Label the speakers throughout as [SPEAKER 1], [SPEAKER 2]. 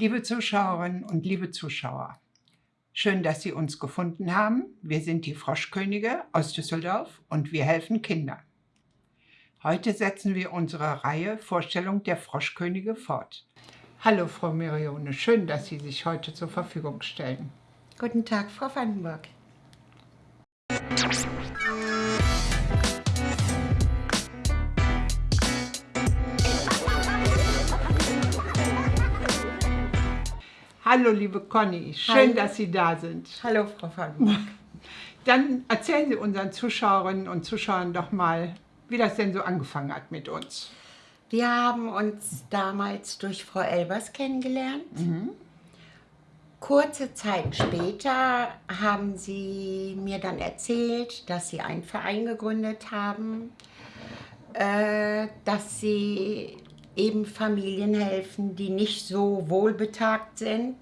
[SPEAKER 1] Liebe Zuschauerinnen und liebe Zuschauer, schön, dass Sie uns gefunden haben. Wir sind die Froschkönige aus Düsseldorf und wir helfen Kindern. Heute setzen wir unsere Reihe Vorstellung der Froschkönige fort. Hallo Frau Mirione, schön, dass Sie sich heute zur Verfügung stellen.
[SPEAKER 2] Guten Tag, Frau Vandenburg.
[SPEAKER 1] Hallo liebe Conny, schön, Hallo. dass Sie da sind.
[SPEAKER 2] Hallo Frau Vandenburg.
[SPEAKER 1] Dann erzählen Sie unseren Zuschauerinnen und Zuschauern doch mal, wie das denn so angefangen hat mit uns.
[SPEAKER 2] Wir haben uns damals durch Frau Elbers kennengelernt. Mhm. Kurze Zeit später haben Sie mir dann erzählt, dass Sie einen Verein gegründet haben, äh, dass Sie eben Familien helfen, die nicht so wohlbetagt sind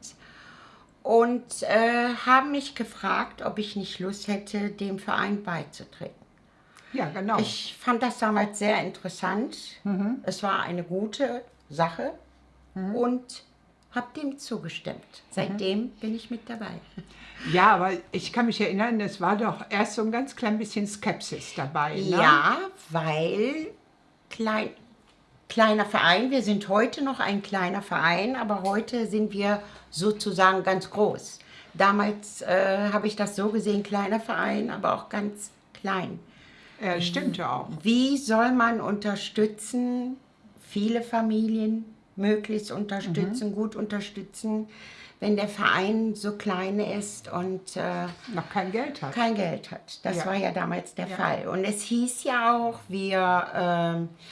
[SPEAKER 2] und äh, haben mich gefragt, ob ich nicht Lust hätte, dem Verein beizutreten.
[SPEAKER 1] Ja, genau.
[SPEAKER 2] Ich fand das damals sehr interessant. Mhm. Es war eine gute Sache mhm. und habe dem zugestimmt. Seitdem mhm. bin ich mit dabei.
[SPEAKER 1] Ja, aber ich kann mich erinnern, es war doch erst so ein ganz klein bisschen Skepsis dabei. Ne?
[SPEAKER 2] Ja, weil klein, kleiner Verein. Wir sind heute noch ein kleiner Verein, aber heute sind wir sozusagen ganz groß. Damals äh, habe ich das so gesehen, kleiner Verein, aber auch ganz klein.
[SPEAKER 1] Ja, stimmt ja auch.
[SPEAKER 2] Wie soll man unterstützen, viele Familien möglichst unterstützen, mhm. gut unterstützen, wenn der Verein so klein ist und
[SPEAKER 1] äh, noch kein Geld hat.
[SPEAKER 2] Kein Geld hat. Das ja. war ja damals der ja. Fall. Und es hieß ja auch, wir... Äh,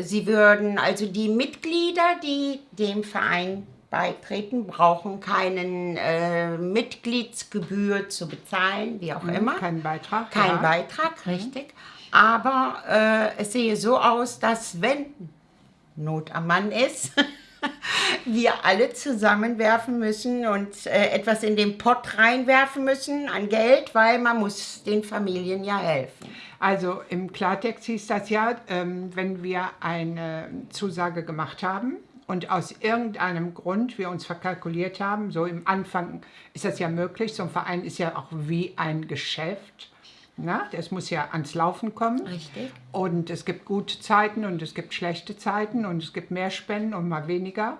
[SPEAKER 2] Sie würden, also die Mitglieder, die dem Verein beitreten, brauchen keinen äh, Mitgliedsgebühr zu bezahlen, wie auch mhm, immer.
[SPEAKER 1] Kein Beitrag.
[SPEAKER 2] Kein ja. Beitrag, mhm. richtig. Aber äh, es sehe so aus, dass wenn Not am Mann ist, wir alle zusammenwerfen müssen und äh, etwas in den Pott reinwerfen müssen an Geld, weil man muss den Familien ja helfen.
[SPEAKER 1] Also im Klartext hieß das ja, ähm, wenn wir eine Zusage gemacht haben und aus irgendeinem Grund wir uns verkalkuliert haben, so im Anfang ist das ja möglich, so ein Verein ist ja auch wie ein Geschäft, na, das muss ja ans Laufen kommen.
[SPEAKER 2] Richtig.
[SPEAKER 1] Und es gibt gute Zeiten und es gibt schlechte Zeiten und es gibt mehr Spenden und mal weniger.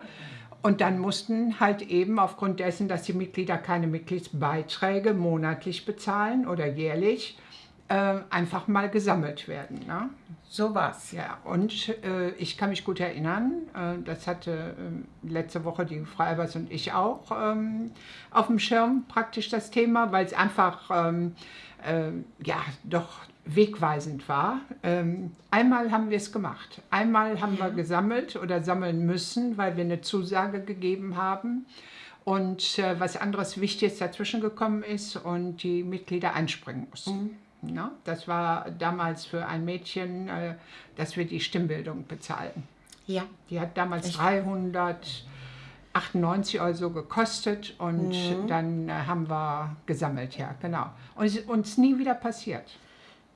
[SPEAKER 1] Und dann mussten halt eben aufgrund dessen, dass die Mitglieder keine Mitgliedsbeiträge monatlich bezahlen oder jährlich, äh, einfach mal gesammelt werden. Ne?
[SPEAKER 2] So was.
[SPEAKER 1] Ja, und äh, ich kann mich gut erinnern, äh, das hatte äh, letzte Woche die Frau Albers und ich auch ähm, auf dem Schirm praktisch das Thema, weil es einfach ähm, äh, ja doch wegweisend war. Ähm, einmal haben wir es gemacht. Einmal haben ja. wir gesammelt oder sammeln müssen, weil wir eine Zusage gegeben haben und äh, was anderes Wichtiges dazwischen gekommen ist und die Mitglieder einspringen mussten. Mhm. Ja, das war damals für ein Mädchen, äh, dass wir die Stimmbildung bezahlen.
[SPEAKER 2] Ja.
[SPEAKER 1] Die hat damals ich 300 98 Euro so gekostet und mhm. dann äh, haben wir gesammelt, ja, genau. Und es ist uns nie wieder passiert.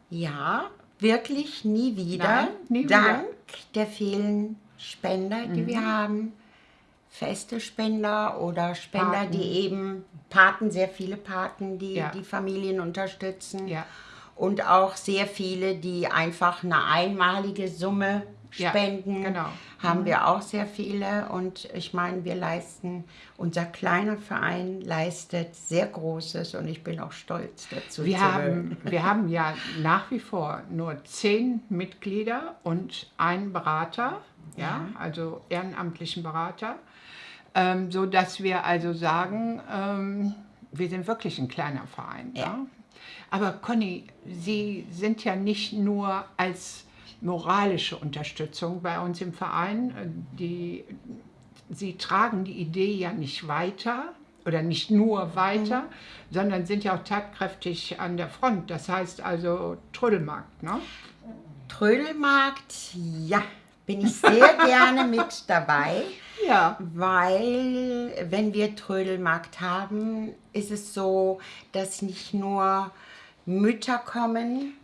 [SPEAKER 2] Ja, wirklich nie wieder. Nein, nie Dank wieder. der vielen Spender, die mhm. wir haben. Feste Spender oder Spender, Paten. die eben Paten, sehr viele Paten, die ja. die Familien unterstützen. Ja. Und auch sehr viele, die einfach eine einmalige Summe spenden. Ja, genau. Haben mhm. wir auch sehr viele und ich meine, wir leisten, unser kleiner Verein leistet sehr Großes und ich bin auch stolz dazu.
[SPEAKER 1] Wir, haben, wir haben ja nach wie vor nur zehn Mitglieder und einen Berater, ja, ja also ehrenamtlichen Berater, ähm, so dass wir also sagen, ähm, wir sind wirklich ein kleiner Verein. Ja. ja. Aber Conny, Sie sind ja nicht nur als moralische Unterstützung bei uns im Verein. Die, sie tragen die Idee ja nicht weiter oder nicht nur weiter, mhm. sondern sind ja auch tatkräftig an der Front. Das heißt also Trödelmarkt, ne?
[SPEAKER 2] Trödelmarkt, ja, bin ich sehr gerne mit dabei.
[SPEAKER 1] Ja.
[SPEAKER 2] Weil, wenn wir Trödelmarkt haben, ist es so, dass nicht nur Mütter kommen,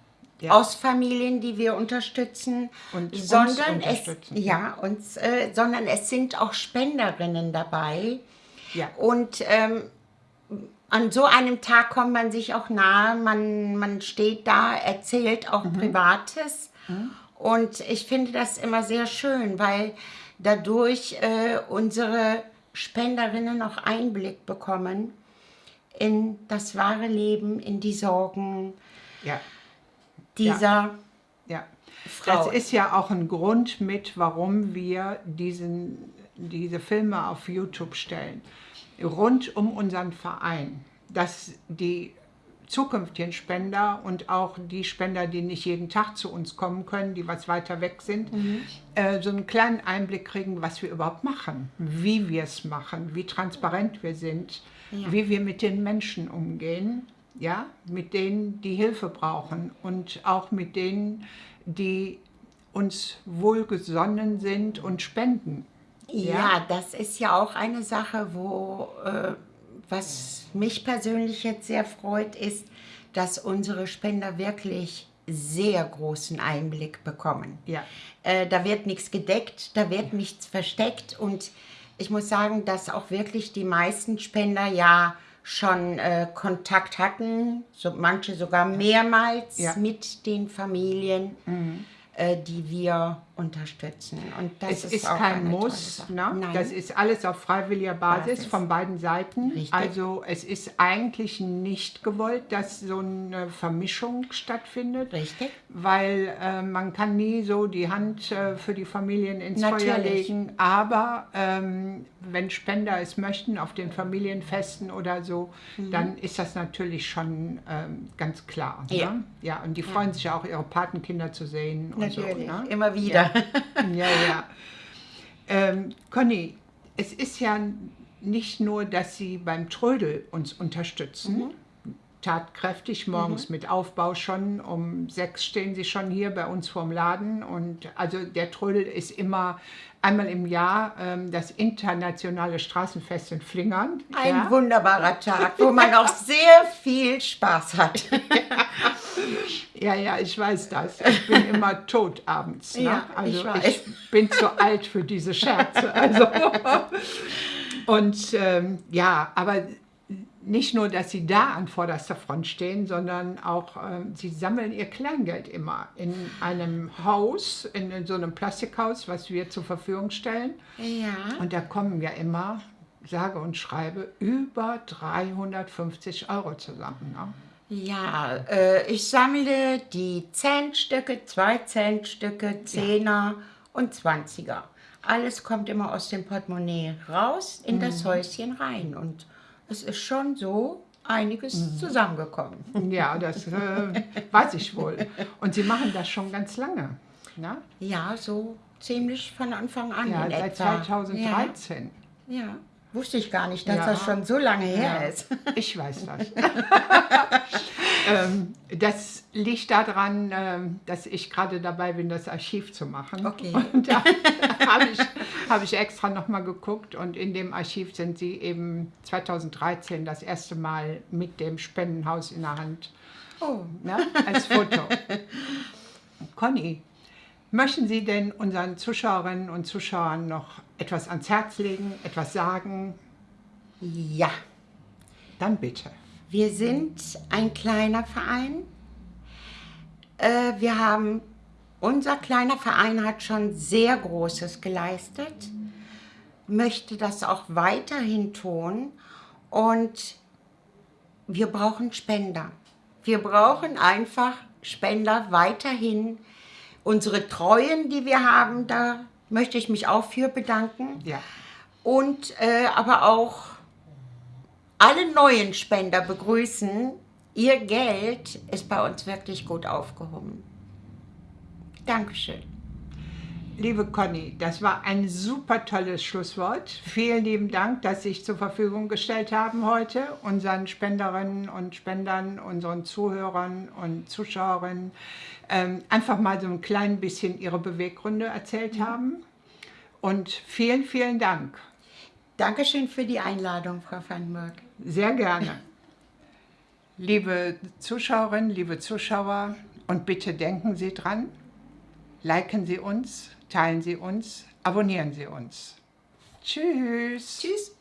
[SPEAKER 2] ja. aus Familien, die wir unterstützen,
[SPEAKER 1] und
[SPEAKER 2] sondern
[SPEAKER 1] unterstützen.
[SPEAKER 2] es ja uns, äh, sondern es sind auch Spenderinnen dabei.
[SPEAKER 1] Ja.
[SPEAKER 2] Und ähm, an so einem Tag kommt man sich auch nahe, man, man steht da, erzählt auch mhm. Privates. Mhm. Und ich finde das immer sehr schön, weil dadurch äh, unsere Spenderinnen auch Einblick bekommen in das wahre Leben, in die Sorgen
[SPEAKER 1] ja.
[SPEAKER 2] dieser ja.
[SPEAKER 1] ja. Frau. Das ist ja auch ein Grund mit, warum wir diesen, diese Filme auf YouTube stellen. Rund um unseren Verein, dass die zukünftigen Spender und auch die Spender, die nicht jeden Tag zu uns kommen können, die was weiter weg sind, mhm. äh, so einen kleinen Einblick kriegen, was wir überhaupt machen, wie wir es machen, wie transparent wir sind, ja. wie wir mit den Menschen umgehen, ja, mit denen, die Hilfe brauchen und auch mit denen, die uns wohlgesonnen sind und spenden.
[SPEAKER 2] Ja, ja das ist ja auch eine Sache, wo äh, was mich persönlich jetzt sehr freut, ist, dass unsere Spender wirklich sehr großen Einblick bekommen.
[SPEAKER 1] Ja.
[SPEAKER 2] Äh, da wird nichts gedeckt, da wird nichts versteckt und ich muss sagen, dass auch wirklich die meisten Spender ja schon äh, Kontakt hatten, so manche sogar mehrmals ja. mit den Familien. Mhm. Äh, die wir unterstützen.
[SPEAKER 1] Und das es ist, ist kein Muss, ne? das ist alles auf freiwilliger Basis, Basis. von beiden Seiten. Richtig. Also es ist eigentlich nicht gewollt, dass so eine Vermischung stattfindet.
[SPEAKER 2] Richtig.
[SPEAKER 1] Weil äh, man kann nie so die Hand äh, für die Familien ins Natürlich. Feuer legen. Aber ähm, wenn Spender es möchten, auf den Familienfesten oder so, mhm. dann ist das natürlich schon ähm, ganz klar. Ne? Ja. ja, und die freuen ja. sich ja auch, ihre Patenkinder zu sehen.
[SPEAKER 2] Natürlich,
[SPEAKER 1] so,
[SPEAKER 2] ne? immer wieder.
[SPEAKER 1] Ja, ja. Ähm, Conny, es ist ja nicht nur, dass Sie beim Trödel uns unterstützen, mhm tatkräftig, morgens mhm. mit Aufbau schon. Um sechs stehen sie schon hier bei uns vorm Laden. Und also der Trödel ist immer einmal im Jahr ähm, das internationale Straßenfest in Flingern.
[SPEAKER 2] Ein ja. wunderbarer Tag, wo man auch sehr viel Spaß hat.
[SPEAKER 1] ja, ja, ich weiß das. Ich bin immer tot abends. Ne?
[SPEAKER 2] Ja,
[SPEAKER 1] also
[SPEAKER 2] ich,
[SPEAKER 1] ich, bin zu alt für diese Scherze. Also. Und ähm, ja, aber nicht nur, dass sie da an vorderster Front stehen, sondern auch, äh, sie sammeln ihr Kleingeld immer in einem Haus, in, so einem Plastikhaus, was wir zur Verfügung stellen.
[SPEAKER 2] Ja.
[SPEAKER 1] Und da kommen ja immer, sage und schreibe, über 350 Euro zusammen. Ne?
[SPEAKER 2] Ja, äh, ich sammle die Centstücke, 2 Centstücke, Zehner ja. und Zwanziger. Alles kommt immer aus dem Portemonnaie raus in mhm. das Häuschen rein und es ist schon so einiges mhm. zusammengekommen.
[SPEAKER 1] Ja, das äh, weiß ich wohl. Und Sie machen das schon ganz lange, ne?
[SPEAKER 2] Ja, so ziemlich von Anfang an
[SPEAKER 1] Ja, seit etwa. 2013.
[SPEAKER 2] Ja. ja. Wusste ich gar nicht, dass ja. das schon so lange her ja. ist.
[SPEAKER 1] Ich weiß das. ähm, das liegt daran, ähm, dass ich gerade dabei bin, das Archiv zu machen.
[SPEAKER 2] Okay.
[SPEAKER 1] Und da habe ich, hab ich extra nochmal geguckt und in dem Archiv sind sie eben 2013 das erste Mal mit dem Spendenhaus in der Hand
[SPEAKER 2] oh.
[SPEAKER 1] ne, als Foto. Conny, möchten Sie denn unseren Zuschauerinnen und Zuschauern noch etwas ans Herz legen, etwas sagen?
[SPEAKER 2] Ja.
[SPEAKER 1] Dann bitte.
[SPEAKER 2] Wir sind ein kleiner Verein. Äh, wir haben, unser kleiner Verein hat schon sehr Großes geleistet, möchte das auch weiterhin tun und wir brauchen Spender. Wir brauchen einfach Spender weiterhin. Unsere Treuen, die wir haben, da möchte ich mich auch für bedanken.
[SPEAKER 1] Ja.
[SPEAKER 2] Und äh, aber auch alle neuen Spender begrüßen. Ihr Geld ist bei uns wirklich gut aufgehoben. Dankeschön.
[SPEAKER 1] Liebe Conny, das war ein super tolles Schlusswort. Vielen lieben Dank, dass Sie sich zur Verfügung gestellt haben heute, unseren Spenderinnen und Spendern, unseren Zuhörern und Zuschauerinnen, ähm, einfach mal so ein klein bisschen Ihre Beweggründe erzählt mhm. haben. Und vielen, vielen Dank.
[SPEAKER 2] Dankeschön für die Einladung, Frau Vandenberg.
[SPEAKER 1] Sehr gerne. liebe Zuschauerinnen, liebe Zuschauer, Und bitte denken Sie dran, liken Sie uns, teilen Sie uns, abonnieren Sie uns. Tschüss.
[SPEAKER 2] Tschüss.